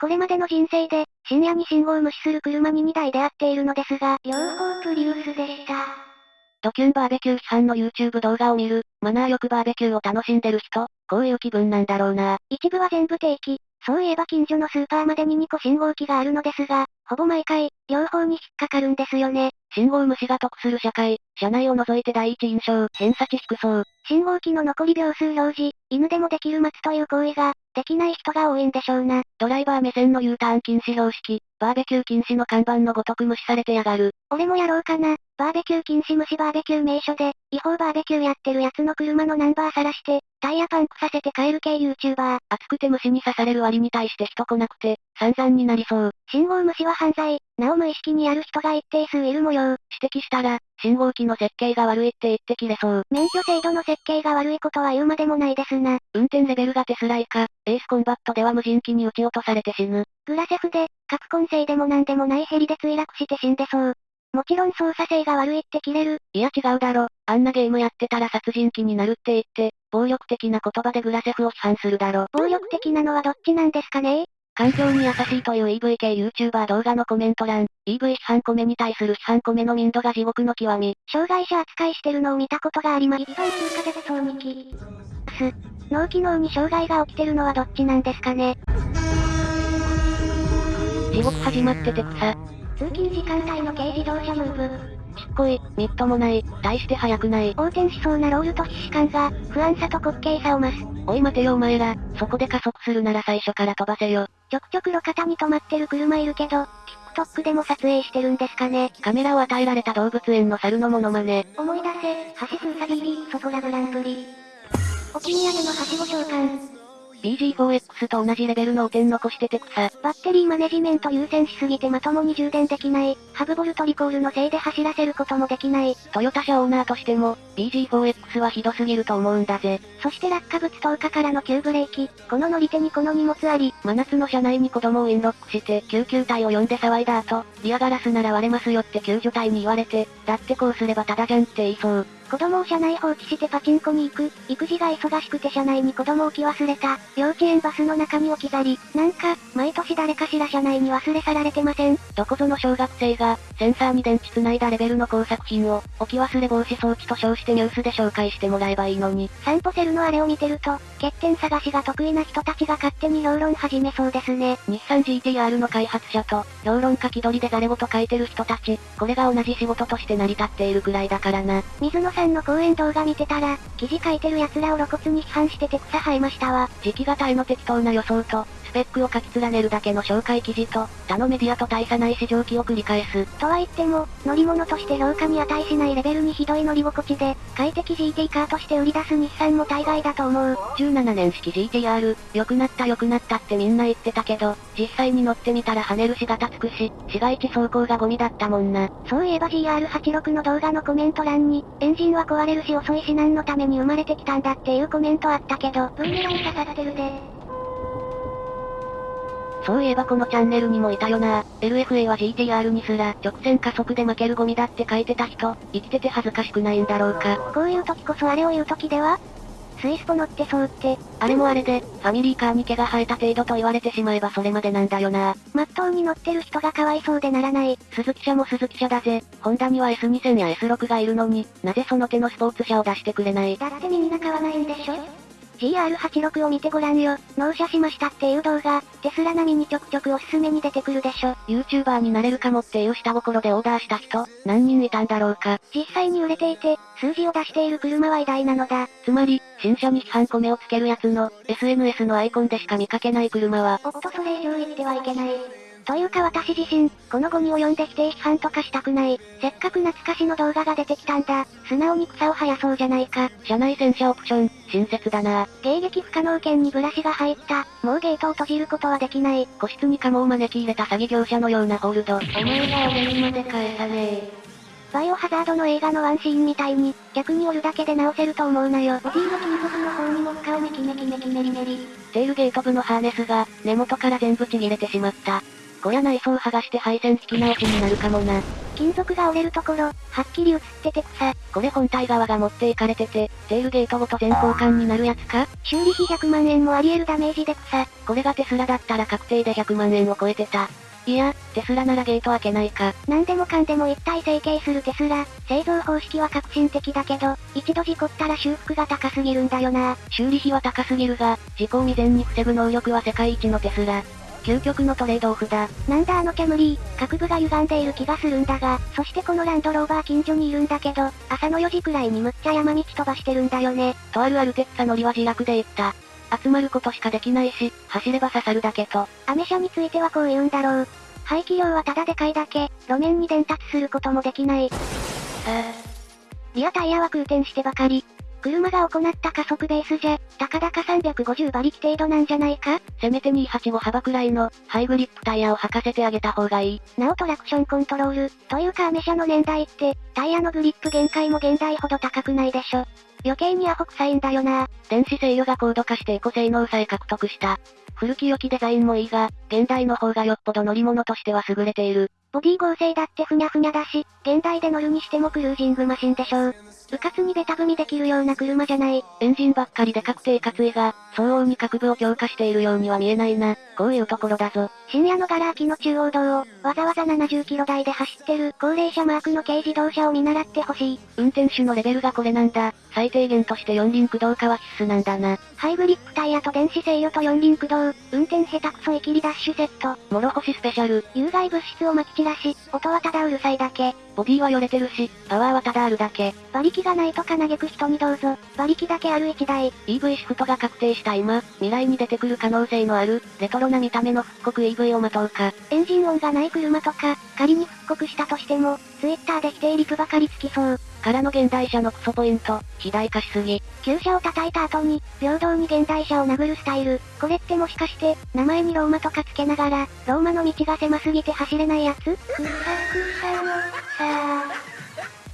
これまでの人生で、深夜に信号を無視する車に2台出会っているのですが、両方プリウスでした。ドキュンバーベキュー批判の YouTube 動画を見る、マナーよくバーベキューを楽しんでる人、こういう気分なんだろうな。一部は全部定期。そういえば近所のスーパーまでに2個信号機があるのですが、ほぼ毎回、両方に引っかかるんですよね。信号無視が得する社会、車内を除いて第一印象、偏差値低そう。信号機の残り秒数表示、犬でもできる待つという行為が、できない人が多いんでしょうな。ドライバー目線の U ターン禁止標識、バーベキュー禁止の看板のごとく無視されてやがる。俺もやろうかな。バーベキュー禁止無視バーベキュー名所で、違法バーベキューやってるやつの車のナンバー晒して、タイヤパンクさせて帰る系 YouTuber。熱くて虫に刺される割に対して人来なくて、散々になりそう。信号無視は犯罪。なお無意識にやる人が一定数いる模様。指摘したら、信号機の設計が悪いって言って切れそう。免許制度の設計が悪いことは言うまでもないですな。運転レベルがテスラ以下、エースコンバットでは無人機に撃ち落とされて死ぬ。グラセフで、核混成でも何でもないヘリで墜落して死んでそう。もちろん操作性が悪いって切れる。いや違うだろ。あんなゲームやってたら殺人鬼になるって言って、暴力的な言葉でグラセフを批判するだろ。暴力的なのはどっちなんですかね？環境に優しいという EV 系 YouTuber 動画のコメント欄、EV 批判コメに対する批判コメの民度が地獄の極み。障害者扱いしてるのを見たことがあります。一般通過で出そうにき。す。脳機能に障害が起きてるのはどっちなんですかね？地獄始まってて草。通勤時間帯の軽自動車ムーブ。ちっこい、みっともない、大して速くない。横転しそうなロールと必死感が、不安さと滑稽さを増す。おい待てよお前ら、そこで加速するなら最初から飛ばせよ。ちょくちょく路肩に止まってる車いるけど、TikTok でも撮影してるんですかね。カメラを与えられた動物園の猿のモノマネ。思い出せ、ハシスウサギリ、ソトラグランプリ。お気に上げのはしご召喚。BG4X と同じレベルの汚点残してて草。バッテリーマネジメント優先しすぎてまともに充電できない。ハブボルトリコールのせいで走らせることもできない。トヨタ車オーナーとしても、BG4X はひどすぎると思うんだぜ。そして落下物投下からの急ブレーキ。この乗り手にこの荷物あり。真夏の車内に子供をインロックして、救急隊を呼んで騒いだ後、リアガラスなら割れますよって救助隊に言われて、だってこうすればただじゃんって言いそう。子供を車内放置してパチンコに行く。育児が忙しくて車内に子供置き忘れた。幼稚園バスの中に置き去り。なんか、毎年誰かしら車内に忘れ去られてませんどこぞの小学生が、センサーに電池繋いだレベルの工作品を、置き忘れ防止装置と称してニュースで紹介してもらえばいいのに。散歩セルのあれを見てると、欠点探しが得意な人たちが勝手に評論始めそうですね。日産 GTR の開発者と、評論家気取りでザレと書いてる人たち、これが同じ仕事として成り立っているくらいだからな。水野さんの講演動画見てたら、記事書いてる奴らを露骨に批判してて草生えましたわ。時期型への適当な予想と、スペックを書き連ねるだけの紹介記事と、他のメディアと大差ない市場機を繰り返す。とは言っても、乗り物として評価に値しないレベルにひどい乗り心地で、快適 GT カーとして売り出す日産も大概だと思う。17年式 GTR、良くなった良くなったってみんな言ってたけど、実際に乗ってみたら跳ねるしガタつくし、市街地走行がゴミだったもんな。そういえば GR86 の動画のコメント欄に、エンジンは壊れるし遅いし何のために生まれてきたんだっていうコメントあったけど、ブーメラン刺さってるで。そういえばこのチャンネルにもいたよな LFA は GTR にすら直線加速で負けるゴミだって書いてた人、生きてて恥ずかしくないんだろうか。こういう時こそあれを言う時では？スイスポ乗ってそうって。あれもあれで、ファミリーカーに毛が生えた程度と言われてしまえばそれまでなんだよな。まっとうに乗ってる人がかわいそうでならない。鈴木車も鈴木車だぜ。ホンダには S2000 や S6 がいるのに、なぜその手のスポーツ車を出してくれない？だってみんな買わないんでしょ？GR86 を見てごらんよ。納車しましたっていう動画、テスラ並みにちょくちょくおすすめに出てくるでしょ。YouTuber になれるかもっていう下心でオーダーした人、何人いたんだろうか。実際に売れていて、数字を出している車は偉大なのだ。つまり、新車に批判米をつけるやつの、SNS のアイコンでしか見かけない車は。おっとそれ以上言ってはいけない。というか私自身、このゴミを読んで否定批判とかしたくない。せっかく懐かしの動画が出てきたんだ。素直に草を生やそうじゃないか。車内洗車オプション、親切だな。迎撃不可能圏にブラシが入った。もうゲートを閉じることはできない。個室にカモを招き入れた詐欺業者のようなホールド。お前が俺にまで返さねえ。バイオハザードの映画のワンシーンみたいに、逆に折るだけで直せると思うなよ。ボディの金属の方にも使うメキメキメキメリメリ。テールゲート部のハーネスが、根元から全部ちぎれてしまった。こりゃ内装剥がして配線引き直しになるかもな。金属が折れるところ、はっきり映ってて草。これ本体側が持っていかれてて、テールゲートごと全交換になるやつか？修理費100万円もあり得るダメージで草。これがテスラだったら確定で100万円を超えてた。いや、テスラならゲート開けないか。何でもかんでも一体成形するテスラ。製造方式は革新的だけど、一度事故ったら修復が高すぎるんだよな。修理費は高すぎるが、事故を未然に防ぐ能力は世界一のテスラ。究極のトレードオフだ。なんだあのキャムリー、各部が歪んでいる気がするんだが、そしてこのランドローバー近所にいるんだけど、朝の4時くらいにむっちゃ山道飛ばしてるんだよね。とあるアルテッツァ乗りは自落で言った。集まることしかできないし、走れば刺さるだけと。アメ車についてはこう言うんだろう。排気量はただでかいだけ、路面に伝達することもできない。リアタイヤは空転してばかり。車が行った加速ベースじゃ、たかだか350馬力程度なんじゃないか？せめて285幅くらいの、ハイグリップタイヤを履かせてあげた方がいい。なおトラクションコントロール、というかアメ車の年代って、タイヤのグリップ限界も現代ほど高くないでしょ。余計にアホ臭いんだよな電子制御が高度化してエコ性能さえ獲得した。古き良きデザインもいいが、現代の方がよっぽど乗り物としては優れている。ボディ合成だってふにゃふにゃだし、現代で乗るにしてもクルージングマシンでしょう。うかつにベタ踏みできるような車じゃない。エンジンばっかりで確定かついが、相応に各部を強化しているようには見えないな。こういうところだぞ。深夜のガラ空きの中央道を、わざわざ70キロ台で走ってる高齢者マークの軽自動車を見習ってほしい。運転手のレベルがこれなんだ。最低限として四輪駆動化は必須なんだな。ハイブリップタイヤと電子制御と四輪駆動、運転下手くそイキリダッシュセット。諸星スペシャル。有害物質を撒き散らし、音はただうるさいだけ。ボディはよれてるし、パワーはただあるだけ。馬力がないとか嘆く人にどうぞ。馬力だけある1台。EV シフトが確定した今、未来に出てくる可能性のある、レトロな見た目の復刻 EV を待とうか。エンジン音がない車とか、仮に復刻したとしても、Twitter で否定リプばかりつきそう。からの現代車のクソポイント、肥大化しすぎ。旧車を叩いた後に、平等に現代車を殴るスタイル。これってもしかして、名前にローマとかつけながら、ローマの道が狭すぎて走れないやつ？くさくさのさ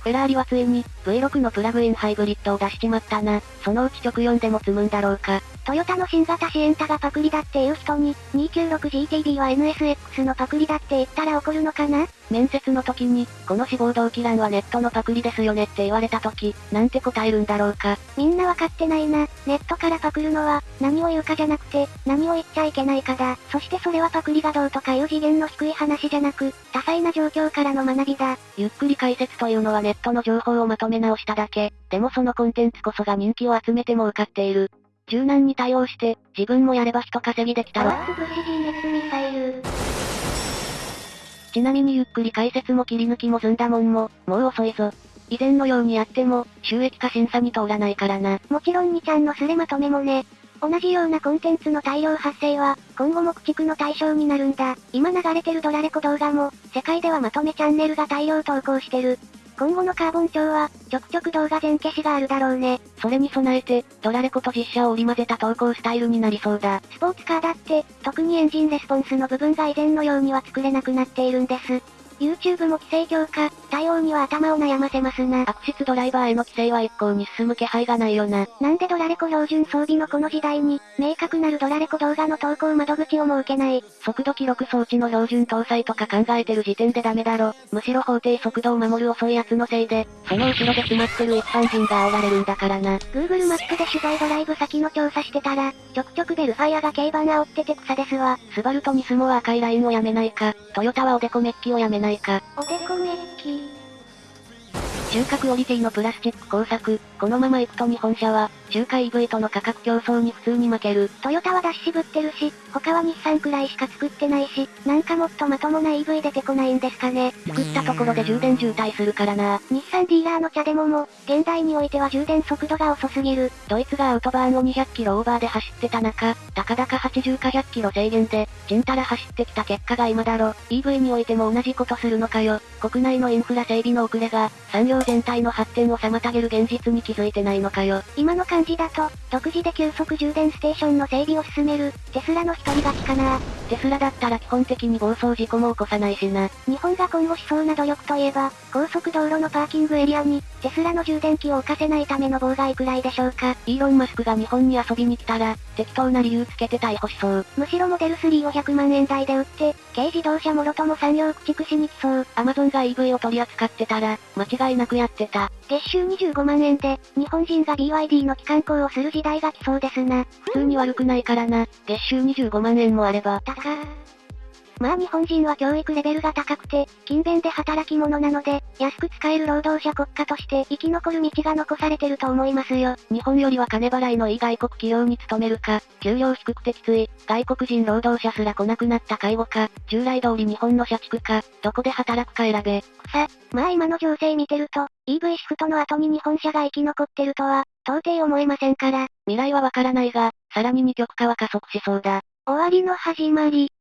フェラーリはついに、V6 のプラグインハイブリッドを出しちまったな。そのうち直4でも積むんだろうか。トヨタの新型シエンタがパクリだっていう人に、296GTB は NSX のパクリだって言ったら怒るのかな？面接の時に、この志望動機欄はネットのパクリですよねって言われた時、なんて答えるんだろうか。みんなわかってないな。ネットからパクるのは、何を言うかじゃなくて、何を言っちゃいけないかだ。そしてそれはパクリがどうとかいう次元の低い話じゃなく、多彩な状況からの学びだ。ゆっくり解説というのはネットの情報をまとめ直しただけ。でもそのコンテンツこそが人気を集めても受かっている。柔軟に対応して、自分もやれば人稼ぎできたろ。ちなみにゆっくり解説も切り抜きも済んだもんも、もう遅いぞ。以前のようにやっても、収益化審査に通らないからな。もちろん2ちゃんのスレまとめもね。同じようなコンテンツの大量発生は、今後も駆逐の対象になるんだ。今流れてるドラレコ動画も、世界ではまとめチャンネルが大量投稿してる。今後のカーボン調は、ちょくちょく動画全消しがあるだろうね。それに備えて、ドラレコと実写を織り交ぜた投稿スタイルになりそうだ。スポーツカーだって、特にエンジンレスポンスの部分が以前のようには作れなくなっているんです。YouTube も規制強化、対応には頭を悩ませますな。悪質ドライバーへの規制は一向に進む気配がないよな。なんでドラレコ標準装備のこの時代に、明確なるドラレコ動画の投稿窓口を設けない。速度記録装置の標準搭載とか考えてる時点でダメだろ。むしろ法定速度を守る遅い奴のせいで、その後ろで詰まってる一般人が煽られるんだからな。Google マップで取材ドライブ先の調査してたら、ちょくちょくベルファイアが軽バン煽ってて草ですわ。スバルとニスモは赤いラインをやめないか、トヨタはおでこメッキをやめないか。おでこメッキ。中核オリティのプラスチック工作、このまま行くと日本車は、中華 EV との価格競争に普通に負ける。トヨタは出し渋ってるし、他は日産くらいしか作ってないし、なんかもっとまともな EV 出てこないんですかね。作ったところで充電渋滞するからな。日産ディーラーの茶でもも、現代においては充電速度が遅すぎる。ドイツがアウトバーンを200キロオーバーで走ってた中、たかだか80か100キロ制限で、ちんたら走ってきた結果が今だろ。EV においても同じことするのかよ。国内のインフラ整備の遅れが、産業全体の発展を妨げる現実に気づいてないのかよ。今の感じだと、独自で急速充電ステーションの整備を進める、テスラの一人勝ちかな。テスラだったら基本的に暴走事故も起こさないしな。日本が今後しそうな努力といえば、高速道路のパーキングエリアに、テスラの充電器を置かせないための妨害くらいでしょうか。イーロン・マスクが日本に遊びに来たら、適当な理由つけて逮捕しそう。むしろモデル3を100万円台で売って、軽自動車もろとも産業駆逐しに来そう。アマゾンが EV を取り扱ってたら、間違いなくやってた。月収25万円で、日本人が BYD の機関校をする時代が来そうですな。普通に悪くないからな。月収25万円もあれば。高まあ日本人は教育レベルが高くて、勤勉で働き者なので、安く使える労働者国家として生き残る道が残されてると思いますよ。日本よりは金払いのいい外国企業に勤めるか、給料低くてきつい、外国人労働者すら来なくなった介護か、従来通り日本の社畜か、どこで働くか選べ。さ、まあ今の情勢見てると、EV シフトの後に日本車が生き残ってるとは、到底思えませんから。未来はわからないが、さらに二極化は加速しそうだ。終わりの始まり。